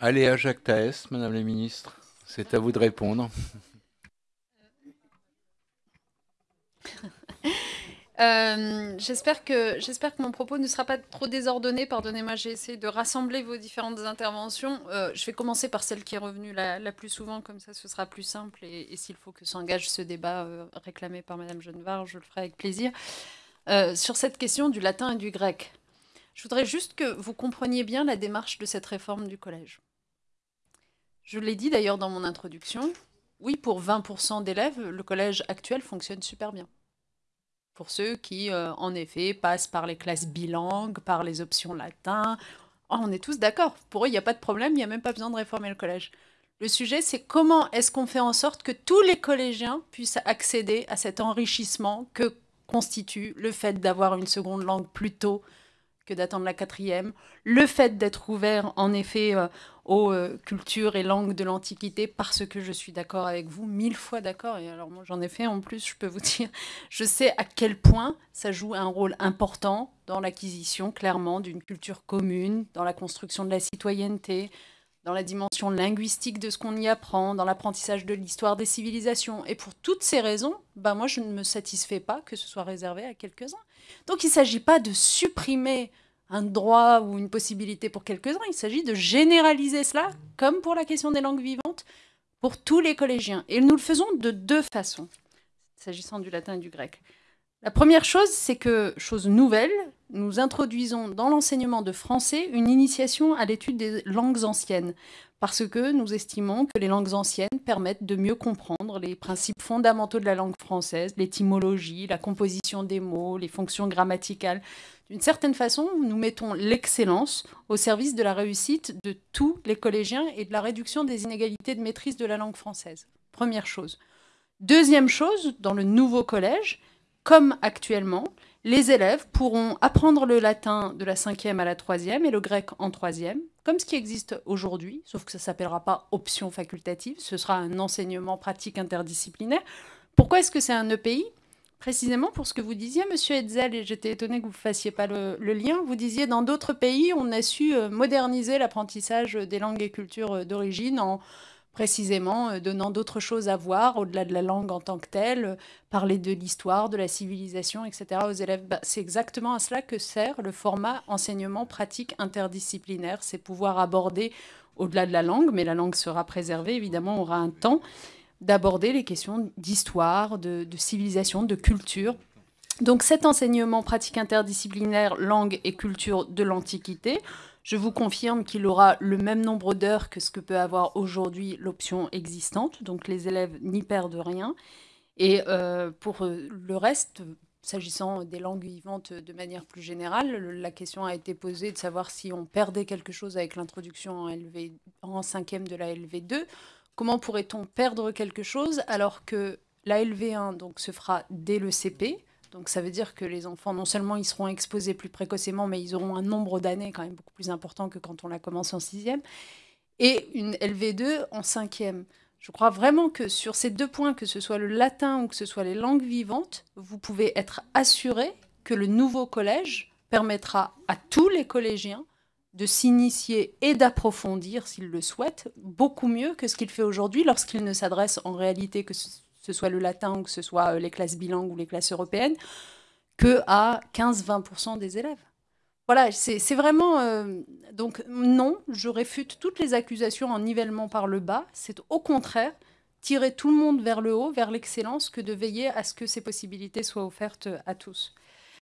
Allez à Jacques Taès, Madame la Ministre. C'est à vous de répondre. Euh, j'espère que j'espère que mon propos ne sera pas trop désordonné. Pardonnez-moi, j'ai essayé de rassembler vos différentes interventions. Euh, je vais commencer par celle qui est revenue la, plus souvent, comme ça ce sera plus simple. Et, s'il faut que s'engage ce débat euh, réclamé par Madame Genevard, je le ferai avec plaisir. sur cette question du latin et du grec, je voudrais juste que vous compreniez bien la démarche de cette réforme du collège. Je l'ai dit d'ailleurs dans mon introduction. Oui, pour 20% d'élèves, le collège actuel fonctionne super bien pour ceux qui, euh, en effet, passent par les classes bilingues, par les options latin. Oh, on est tous d'accord. Pour eux, il n'y a pas de problème, il n'y a même pas besoin de réformer le collège. Le sujet, c'est comment est-ce qu'on fait en sorte que tous les collégiens puissent accéder à cet enrichissement que constitue le fait d'avoir une seconde langue plus tôt que d'attendre la quatrième, le fait d'être ouvert en effet euh, aux euh, cultures et langues de l'Antiquité, parce que je suis d'accord avec vous, mille fois d'accord, et alors moi j'en ai fait en plus, je peux vous dire, je sais à quel point ça joue un rôle important dans l'acquisition clairement d'une culture commune, dans la construction de la citoyenneté, dans la dimension linguistique de ce qu'on y apprend, dans l'apprentissage de l'histoire des civilisations. Et pour toutes ces raisons, bah moi je ne me satisfais pas que ce soit réservé à quelques-uns. Donc il ne s'agit pas de supprimer un droit ou une possibilité pour quelques-uns, il s'agit de généraliser cela, comme pour la question des langues vivantes, pour tous les collégiens. Et nous le faisons de deux façons, s'agissant du latin et du grec. La première chose, c'est que, chose nouvelle, nous introduisons dans l'enseignement de français une initiation à l'étude des langues anciennes, parce que nous estimons que les langues anciennes permettent de mieux comprendre les principes fondamentaux de la langue française, l'étymologie, la composition des mots, les fonctions grammaticales. D'une certaine façon, nous mettons l'excellence au service de la réussite de tous les collégiens et de la réduction des inégalités de maîtrise de la langue française. Première chose. Deuxième chose, dans le nouveau collège, comme actuellement, les élèves pourront apprendre le latin de la cinquième à la troisième et le grec en troisième, comme ce qui existe aujourd'hui, sauf que ça ne s'appellera pas option facultative, ce sera un enseignement pratique interdisciplinaire. Pourquoi est-ce que c'est un EPI Précisément pour ce que vous disiez, Monsieur Hetzel, et j'étais étonnée que vous ne fassiez pas le, lien, vous disiez dans d'autres pays, on a su euh, moderniser l'apprentissage des langues et cultures euh, d'origine en précisément euh, donnant d'autres choses à voir au-delà de la langue en tant que telle, euh, parler de l'histoire, de la civilisation, etc. aux élèves. Bah, c'est exactement à cela que sert le format enseignement pratique interdisciplinaire. C'est pouvoir aborder au-delà de la langue, mais la langue sera préservée, évidemment, on aura un temps d'aborder les questions d'histoire, de, de civilisation, de culture. Donc cet enseignement pratique interdisciplinaire, langue et culture de l'Antiquité, je vous confirme qu'il aura le même nombre d'heures que ce que peut avoir aujourd'hui l'option existante, donc les élèves n'y perdent rien. Et euh, pour euh, le reste, s'agissant des langues vivantes de manière plus générale, la question a été posée de savoir si on perdait quelque chose avec l'introduction en, LV, en cinquième de la LV2. Comment pourrait-on perdre quelque chose alors que la LV1 donc, se fera dès le CP donc ça veut dire que les enfants, non seulement ils seront exposés plus précocement, mais ils auront un nombre d'années quand même beaucoup plus important que quand on la commence en sixième, et une LV2 en cinquième. Je crois vraiment que sur ces deux points, que ce soit le latin ou que ce soit les langues vivantes, vous pouvez être assuré que le nouveau collège permettra à tous les collégiens de s'initier et d'approfondir, s'ils le souhaitent, beaucoup mieux que ce qu'il fait aujourd'hui lorsqu'il ne s'adresse en réalité que ce soit le latin ou que ce soit euh, les classes bilingues ou les classes européennes, que à 15-20% des élèves. Voilà, c'est vraiment... Euh, donc non, je réfute toutes les accusations en nivellement par le bas. C'est au contraire tirer tout le monde vers le haut, vers l'excellence, que de veiller à ce que ces possibilités soient offertes à tous.